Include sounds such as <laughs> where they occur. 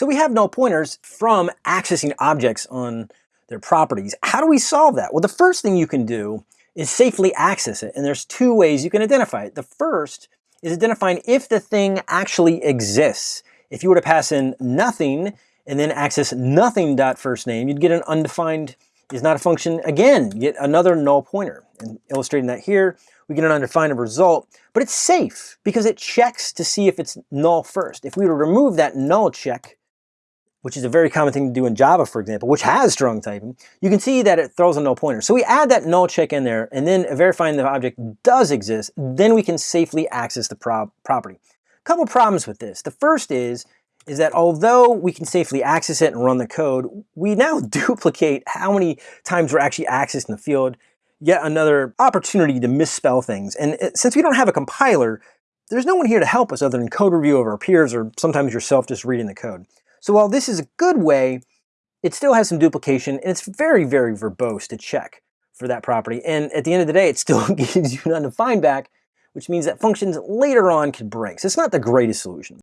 So we have null pointers from accessing objects on their properties. How do we solve that? Well, the first thing you can do is safely access it. And there's two ways you can identify it. The first is identifying if the thing actually exists. If you were to pass in nothing and then access nothing dot first name, you'd get an undefined is not a function. Again, get another null pointer. And illustrating that here, we get an undefined result, but it's safe because it checks to see if it's null first. If we were to remove that null check, which is a very common thing to do in Java, for example, which has strong typing, you can see that it throws a null pointer. So we add that null check in there, and then verifying the object does exist, then we can safely access the pro property. A couple problems with this. The first is, is that although we can safely access it and run the code, we now <laughs> duplicate how many times we're actually accessing the field, yet another opportunity to misspell things. And it, since we don't have a compiler, there's no one here to help us other than code review of our peers or sometimes yourself just reading the code. So while this is a good way, it still has some duplication and it's very, very verbose to check for that property. And at the end of the day, it still <laughs> gives you an undefined back, which means that functions later on could break. So it's not the greatest solution.